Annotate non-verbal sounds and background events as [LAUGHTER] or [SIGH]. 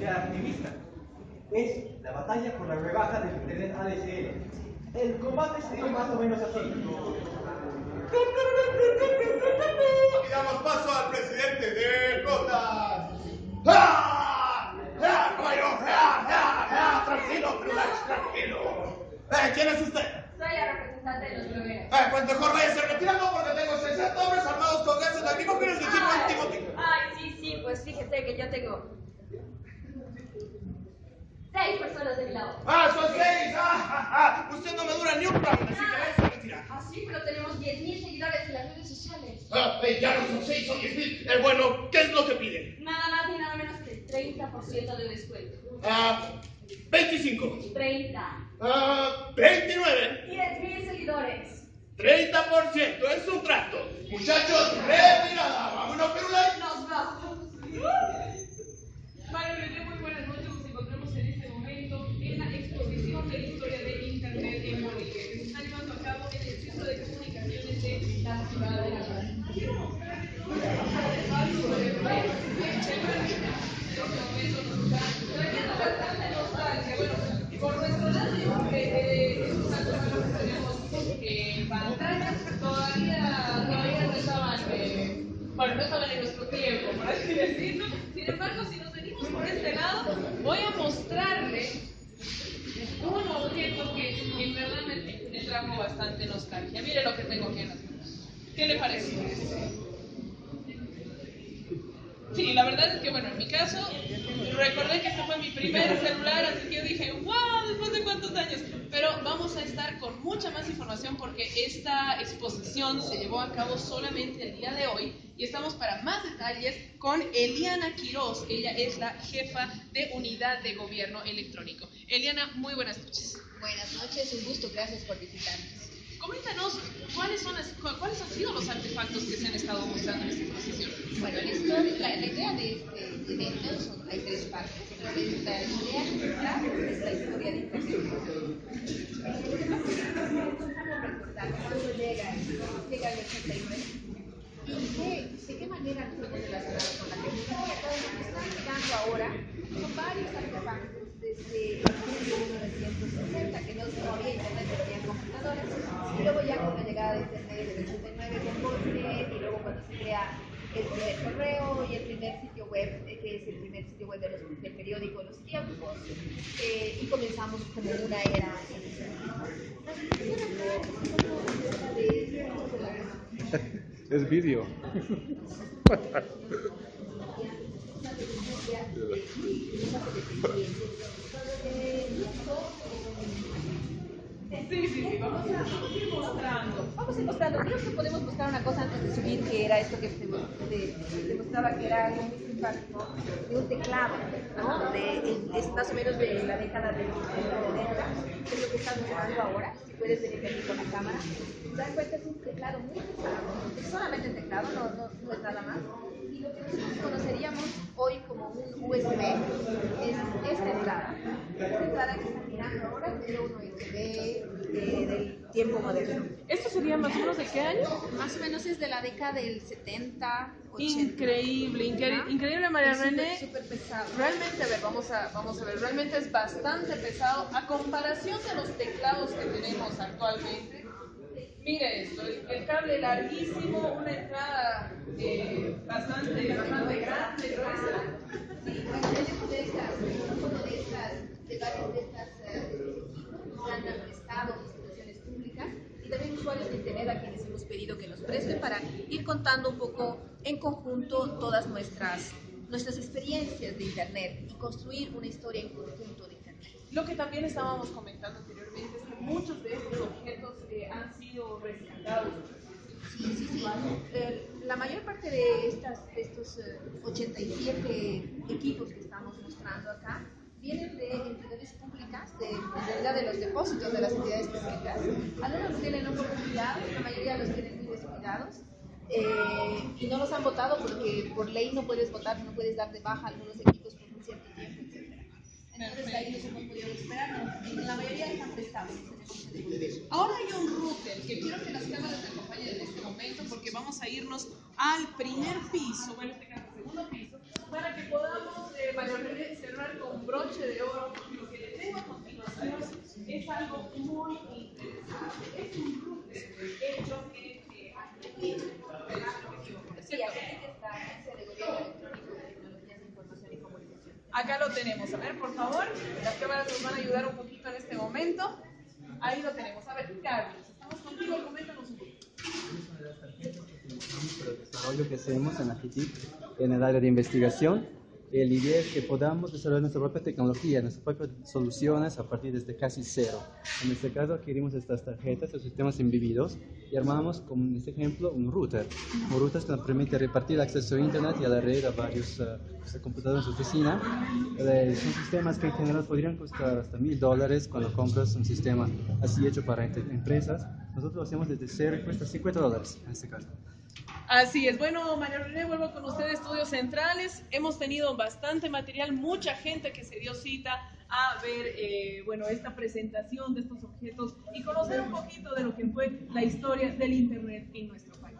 sea activista. Es la batalla por la rebaja del Internet ADSL. El combate se dio más o menos así. Y damos paso al presidente de Cotas. ¡Ah! ¡Ah! ¡Bueno! ¡Ah! ¡Ah! ¡Ah! ¡Tranquilo, relax, tranquilo! Eh, ¿Quién es usted? Soy la representante de los blogueros. Eh, pues mejor váyase retirando porque tengo 60 hombres armados con gases lacrimógenos y equipo Ay, antimótico. ay, sí, sí, pues fíjese que yo tengo seis personas de mi lado. ¡Ah, son seis! ¡Ah, ah, ah! Usted no me dura ni un round, así que váyase a retirar. Ah, sí, pero tenemos 10.000 seguidores en las redes sociales. Ah, eh, ya no son seis, son diez mil. Eh, bueno, ¿qué es lo que pide? Nada más ni nada menos que el 30% de descuento. Ah, 25. 30. Ah, 29. 10.000 seguidores. 30%, es un trato. Muchachos, retirada. Vámonos, Perulay. Nos vamos. Mario René, muy buenas noches. Nos encontramos en este momento en la exposición de la historia de Internet en Bolivia, que se está llevando a cabo en el Centro de Comunicaciones de la Ciudad de La Paz. Quiero mostrarles algo sobre Mario René, en este momento nos está trayendo bastante nostalgia. Bueno, por nuestro lado, yo creo que eh, es una cosa que tenemos eh, pantallas, todavía, todavía no estaban. bueno, no estaban en nuestro tiempo, por así decirlo. Sin embargo, si nos venimos por este lado, voy a mostrarle un objeto que en verdad me, me trajo bastante nostalgia. Mire lo que tengo aquí en las manos. ¿Qué le parece? Sí, la verdad es que, bueno, en mi caso, recordé que este fue mi primer [LAUGHS] celular, así que yo dije, wow, después de cuántos años. Pero vamos a estar con mucha más información porque esta exposición se llevó a cabo solamente el día de hoy y estamos para más detalles con Eliana Quiroz. Ella es la jefa de unidad de gobierno electrónico. Eliana, muy buenas noches. Buenas noches, un gusto, gracias por visitarnos. Cuáles, cuáles han sido los artefactos que se han estado mostrando en esta exposición. Bueno, la, la- idea de este evento son, hay tres partes, la idea central es la historia de Internet. Recordar cuándo llega, llega el 89 y qué, de qué manera nos hemos relacionado con la tecnología. Todo lo que están llegando ahora son varios artefactos desde el año 1960 que no, no había internet, no había computadoras, y luego ya con la llegada de internet en el 89 con Postnet, y luego cuando se crea el primer correo y el primer sitio web, eh, que es el primer sitio web de los- del periódico Los Tiempos, eh, y comenzamos como una era [LAUGHS] Es vídeo. [LAUGHS] Sí, sí, sí, vamos a, ir mostrando. Vamos a ir mostrando, creo que podemos buscar una cosa antes de subir, que era esto que te, mostraba que era algo muy simpático, de un teclado, ¿no? De, es más o menos de la década de los 90, que es lo que estamos usando ahora, si puedes venir aquí con la cámara. Te das cuenta, es un teclado muy pesado, es solamente el teclado, no, no, no es nada más. Y lo que nosotros conoceríamos USB es esta entrada. Esta entrada que están mirando ahora un USB eh, del tiempo moderno. ¿Esto sería más o menos de qué año? Más o menos es de la década del 70, 80. Increíble, increíble, increíble María Es René. súper pesado. Realmente, a ver, vamos a, vamos a ver, realmente es bastante pesado a comparación de los teclados que tenemos actualmente. Mire esto, el, el cable larguísimo, una entrada eh, bastante, bastante grande, gruesa. Para ir contando un poco en conjunto todas nuestras, nuestras experiencias de internet y construir una historia en conjunto de internet. Lo que también estábamos comentando anteriormente es que muchos de estos objetos eh, han sido rescatados. Eh, la mayor parte de, estas, de estos eh, 87 equipos que estamos mostrando acá vienen de entidades públicas, de, en de los depósitos de las entidades públicas. Algunos tienen un poco cuidados, la mayoría los tienen muy descuidados. eh, y no los han votado porque por ley no puedes votar, no puedes dar de baja algunos equipos por un cierto tiempo, etc. Entonces ahí nos hemos podido esperar, no, la mayoría están prestados. Ahora hay un router que quiero que las cámaras me acompañen en este momento porque vamos a irnos al primer piso, bueno, en este caso, segundo piso, para que podamos, eh, cerrar broche de oro, porque lo que le tengo a continuación es algo muy interesante. Es un router hecho en eh, Argentina. Acá lo tenemos. A ver, por favor, las cámaras nos van a ayudar un poquito en este momento. Ahí lo tenemos. A ver, Carlos, estamos contigo, coméntanos un poquito. Es una de las tarjetas que utilizamos para el desarrollo que hacemos en la GTIC en el área de investigación. La idea es que podamos desarrollar nuestra propia tecnología, nuestras propias soluciones a partir desde casi cero. En este caso adquirimos estas tarjetas, estos sistemas embebidos y armamos, como en este ejemplo, un router. Un router que nos permite repartir el acceso a Internet y a la red a varios eh, pues, computadores en su oficina. Eh, son sistemas que en general podrían costar hasta mil dólares cuando compras un sistema así hecho para empresas. Nosotros lo hacemos desde cero y cuesta 50 dólares en este caso. Así es. Bueno, María René, vuelvo con ustedes, Estudios Centrales. Hemos tenido bastante material, mucha gente que se dio cita a ver, eh, bueno, esta presentación de estos objetos y conocer un poquito de lo que fue la historia del Internet en nuestro país.